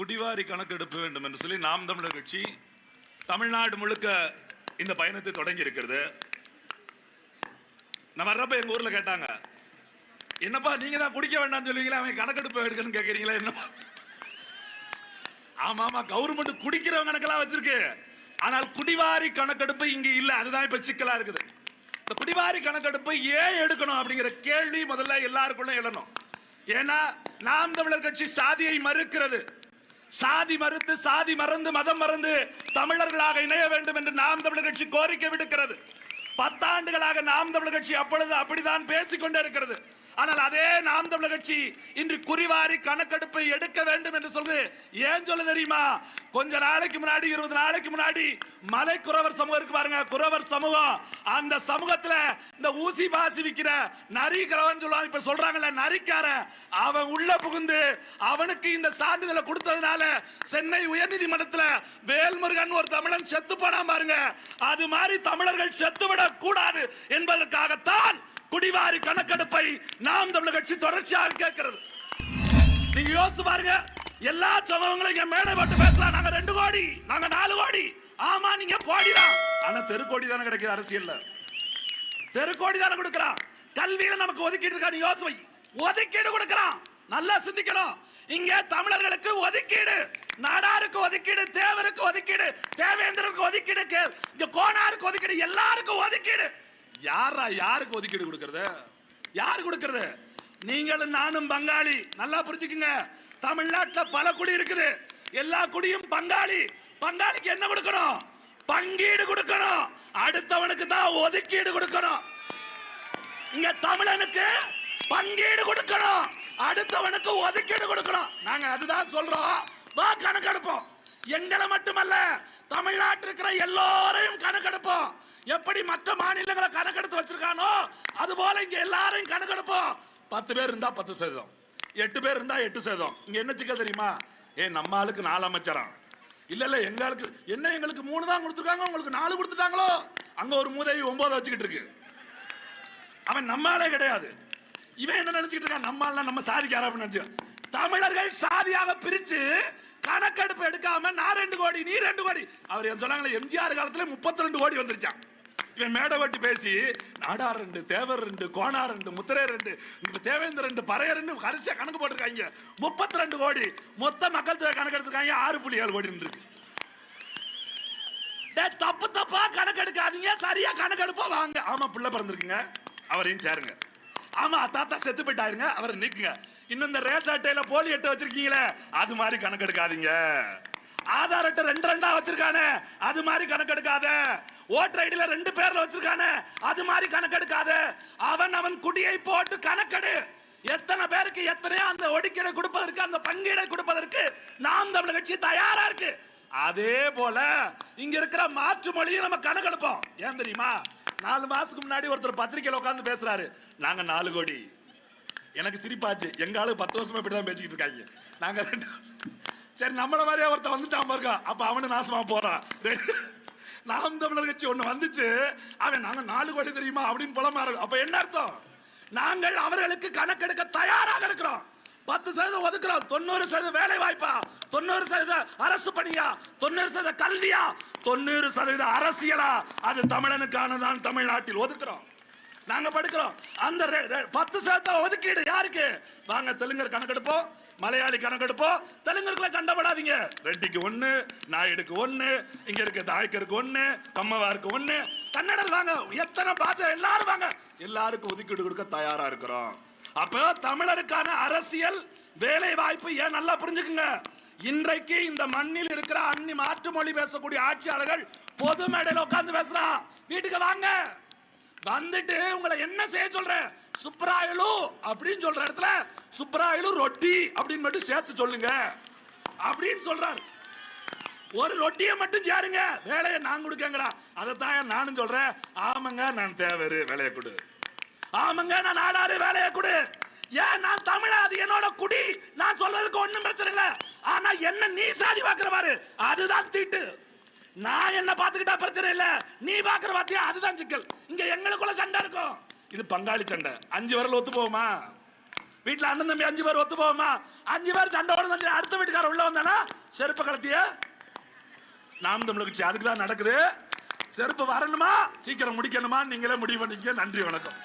குடிவாரி கணக்கெடுப்பு வேண்டும் என்று சொல்லி நாம் தமிழர் கட்சி தமிழ்நாடு முழுக்க இந்த பயணத்தை தொடங்கி இருக்கிறது நான் வர்றப்ப எங்க ஊர்ல கேட்டாங்க என்னப்பா நீங்க தான் குடிக்க வேண்டாம்னு சொல்லுவீங்களா? அவன் கணக்கெடுப்பு எடுக்கணும்னு கேட்கறீங்களா என்னப்பா ஆமா ஆமா கவர்மெண்ட் குடிக்கிறவங்க கணக்கெல்லாம் வச்சிருக்கு. ஆனால் குடிவாரி கணக்கெடுப்பு இங்க இல்ல. அதுதான் இப்ப சிக்கலா இருக்குது. இந்த குடிவாரி கணக்கெடுப்பு ஏன் எடுக்கணும் அப்படிங்கிற கேள்வி முதல்ல எல்லாருக்குள்ள எழணும் ஏன்னா நாம் தமிழர் கட்சி சாதியை மறுக்கிறது. சாதி மறுத்து சாதி மறந்து மதம் மறந்து தமிழர்களாக இணைய வேண்டும் என்று நாம் தமிழர் கட்சி கோரிக்கை விடுக்கிறது. பத்தாண்டுகளாக நாம் தமிழர் கட்சி அப்பொழுது அப்படித்தான் பேசிக் கொண்டே இருக்கிறது. ஆனால் அதே நாம் தமிழர் கட்சி இன்று குறிவாரி கணக்கெடுப்பை எடுக்க வேண்டும் என்று சொல்றது ஏன் சொல்ல தெரியுமா? கொஞ்ச நாளைக்கு முன்னாடி இருபது நாளைக்கு முன்னாடி மலை குறவர் சமூகம் இருக்கு பாருங்க குறவர் சமூகம். அந்த சமூகத்துல இந்த ஊசி பாசி விக்கிற நரிக்கிறவன் சொல்லுவாங்க இப்ப சொல்றாங்கல்ல நரிக்கார அவன் உள்ள புகுந்து அவனுக்கு இந்த சான்றிதழை கொடுத்ததுனால சென்னை உயர்நீதிமன்றத்தில் வேல்முருகன் ஒரு தமிழன் செத்து போனா பாருங்க. அது மாதிரி தமிழர்கள் செத்துவிடக் கூடாது என்பதற்காகத்தான் குடிவாரி கணக்கெடுப்பை நாம் தமிழ் கட்சி தொடர்ச்சியாக கேட்கிறது. நீங்க யோசிச்சு பாருங்க எல்லா சமூகங்களும் இங்க மேடை போட்டு பேசலாம். நாங்க ரெண்டு கோடி நாங்க நாலு கோடி. ஆமா நீங்க கோடி தான். ஆனா தெரு கோடி தானே கிடைக்குது அரசியல்ல. தெரு கோடி தானே கொடுக்கறான். கல்வியில நமக்கு ஒதுக்கீடு இருக்கா யோசனை ஒதுக்கீடு கொடுக்கறான். நல்லா சிந்திக்கணும். இங்க தமிழர்களுக்கு ஒதுக்கீடு நாடாருக்கு ஒதுக்கீடு தேவருக்கு ஒதுக்கீடு தேவேந்திரருக்கு ஒதுக்கீடு கே- இங்க கோனாருக்கு ஒதுக்கீடு எல்லாருக்கும் ஒதுக்கீடு. யாரா யாருக்கு ஒதுக்கீடு கொடுக்கறது? யார் கொடுக்கறது? நீங்களும் நானும் பங்காளி. நல்லா புரிஞ்சுக்குங்க. தமிழ்நாட்டில் பல குடி இருக்குது. எல்லா குடியும் பங்காளி. பங்காளிக்கு என்ன கொடுக்கணும்? பங்கீடு கொடுக்கணும். அடுத்தவனுக்கு தான் ஒதுக்கீடு கொடுக்கணும். இங்க தமிழனுக்கு பங்கீடு கொடுக்கணும். அடுத்தவனுக்கு ஒதுக்கீடு கொடுக்கணும். நாங்க அதுதான் சொல்றோம். வா கணக்கெடுப்போம். எங்களை மட்டுமல்ல தமிழ்நாட்டில் இருக்கிற எல்லோரையும் கணக்கெடுப்போம். எப்படி மற்ற மாநிலங்களை கணக்கெடுத்து வச்சிருக்கானோ அது போல இங்க எல்லாரையும் கணக்கெடுப்போம். பத்து பேர் இருந்தா பத்து சதவீதம். எட்டு பேர் இருந்தா எட்டு சதவீதம். இங்க என்ன சிக்கல் தெரியுமா? ஏ நம்ம ஆளுக்கு நாலு அமைச்சரம். இல்ல இல்ல எங்களுக்கு என்ன எங்களுக்கு மூணு தான் கொடுத்துருக்காங்க உங்களுக்கு நாலு கொடுத்துட்டாங்களோ? அங்க ஒரு மூதேவி ஒன்பது வச்சுக்கிட்டு இருக்கு. அவன் நம்மாலே கிடையாது. இவன் என்ன நினைச்சிட்டு இருக்கான்? நம்மால நம்ம சாதிக்கார அப்படின்னு நினைச்சு தமிழர்கள் சாதியாக பிரிச்சு கணக்கெடுப்பு எடுக்காம நான் ரெண்டு கோடி நீ ரெண்டு கோடி. அவர் என்ன சொன்னாங்களே எம்ஜிஆர் காலத்துல முப்பத்தி ரெண்டு கோடி வந்துருச்சான் இவன் மேடை வட்டி பேசி நாடார் ரெண்டு தேவர் ரெண்டு கோனார் ரெண்டு முத்திரை ரெண்டு இப்போ தேவேந்திர ரெண்டு பறைய ரெண்டு கரிசா கணக்கு போட்டிருக்காங்க. முப்பத்தி ரெண்டு கோடி. மொத்த மக்கள் தொகை கணக்கு எடுத்திருக்காங்க ஆறு புள்ளி ஏழு கோடி இருக்கு. தப்பு தப்பா கணக்கெடுக்காதீங்க. சரியா கணக்கெடுப்பா வாங்க. ஆமா பிள்ளை பிறந்திருக்குங்க. அவரையும் சேருங்க. ஆமா தாத்தா செத்து போயிட்டாருங்க. அவரை நிக்குங்க. இன்னும் இந்த ரேஸ் அட்டையில போலி அட்டை வச்சிருக்கீங்களே அது மாதிரி கணக்கெடுக்காதீங்க. ஆதார் அட்டை ரெண்டு ரெண்டா வச்சிருக்கானே அது மாதிரி கணக்கெடுக்காத. ஓட்டர் ஐடியில ரெண்டு பேர்ல வச்சிருக்கானே அது மாதிரி கணக்கெடுக்காத. அவன் அவன் குடியை போட்டு கணக்கெடு. எத்தனை பேருக்கு எத்தனையோ அந்த ஒடுக்கீடை கொடுப்பதற்கு அந்த பங்கீடை கொடுப்பதற்கு நாம் தமிழர் கட்சி தயாரா இருக்கு. அதே போல இங்க இருக்கிற மாற்று மொழியும் நம்ம கணக்கெடுப்போம். ஏன் தெரியுமா? நாலு மாசத்துக்கு முன்னாடி ஒருத்தர் பத்திரிக்கையில் உட்காந்து பேசுறாரு. நாங்க நாலு கோடி. எனக்கு சிரிப்பாச்சு. எங்க ஆளு பத்து வருஷமா இப்படிதான் பேசிக்கிட்டு இருக்காங்க. நாங்க ரெண்டு சரி நம்மள மாதிரியே ஒருத்தன் வந்துட்டான் பாருங்க. அப்ப அவனு நாசமா போறான். நாம் தமிழர் கட்சி ஒண்ணு வந்துச்சு. அவன் நாங்க நாலு கோடி தெரியுமா அப்படின்னு புலமாறு. அப்ப என்ன அர்த்தம்? நாங்கள் அவர்களுக்கு கணக்கெடுக்க தயாராக இருக்கிறோம். பத்து சதவீதம் ஒதுக்குறோம். தொண்ணூறு சதவீதம் வேலை வாய்ப்பா தொண்ணூறு சதவீதம் அரசு பணியா? தொண்ணூறு சதவீதம் கல்வியா? தொண்ணூறு சதவீதம் அரசியலா? அது தமிழனுக்கானதான் தமிழ்நாட்டில் ஒதுக்குறோம். நாங்க படுக்கிறோம். அந்த பத்து சதவீதம் ஒதுக்கீடு யாருக்கு? வாங்க தெலுங்கர் கணக்கெடுப்போம். மலையாளி கணக்கெடுப்போம் தெலுங்குக்குள்ள சண்டை போடாதீங்க. ரெட்டிக்கு ஒண்ணு நாயுடுக்கு ஒண்ணு இங்க இருக்க தாய்க்கருக்கு ஒண்ணு கம்மவாருக்கு ஒண்ணு. கன்னடர் வாங்க எத்தனை பாஷை எல்லாரும் வாங்க. எல்லாருக்கும் ஒதுக்கீடு கொடுக்க தயாரா இருக்கிறோம். அப்போ தமிழருக்கான அரசியல் வேலை வாய்ப்பு ஏன் நல்லா புரிஞ்சுக்குங்க? இன்றைக்கு இந்த மண்ணில் இருக்கிற அன்னி மாற்று மொழி பேசக்கூடிய ஆட்சியாளர்கள் பொது மேடையில் உட்கார்ந்து பேசுறா. வீட்டுக்கு வாங்க. வந்துட்டு உங்களை என்ன செய்ய சொல்றேன்? சுப்ராயலு அப்படின்னு சொல்ற இடத்துல சுப்ராயலு ரொட்டி அப்படின்னு மட்டும் சேர்த்து சொல்லுங்க. அப்படின்னு சொல்றாரு. ஒரு ரொட்டியை மட்டும் சேருங்க. வேலையை நான் கொடுக்கங்கடா. அதைத்தான் நானும் சொல்றேன். ஆமாங்க நான் தேவரு. வேலையை கொடு. ஆமாங்க நான் ஆடாரு வேலையை கொடு. ஏன் நான் தமிழ? அது என்னோட குடி. நான் சொல்றதுக்கு ஒண்ணும் பிரச்சனை இல்லை. ஆனா என்ன நீ சாதி பாக்குற பாரு அதுதான் தீட்டு. நான் என்ன பாத்துக்கிட்டா பிரச்சனை இல்ல. நீ பாக்குற பாத்தியா அதுதான் சிக்கல். இங்க எங்களுக்குள்ள சண்டை இருக்கும். இது பங்காளி சண்டை. அஞ்சு பேரில் ஒத்து போகுமா வீட்டில் அண்ணன் தம்பி அஞ்சு பேர் ஒத்து போகுமா அஞ்சு பேர் சண்டை அடுத்த வீட்டுக்காரர் உள்ள வந்தானா? செருப்பு கலத்திய நாம் தமிழர் அதுக்கு தான் நடக்குது. செருப்பு வரணுமா? சீக்கிரம் முடிக்கணுமா? நீங்களே முடிவு பண்ணிக்க நன்றி வணக்கம்.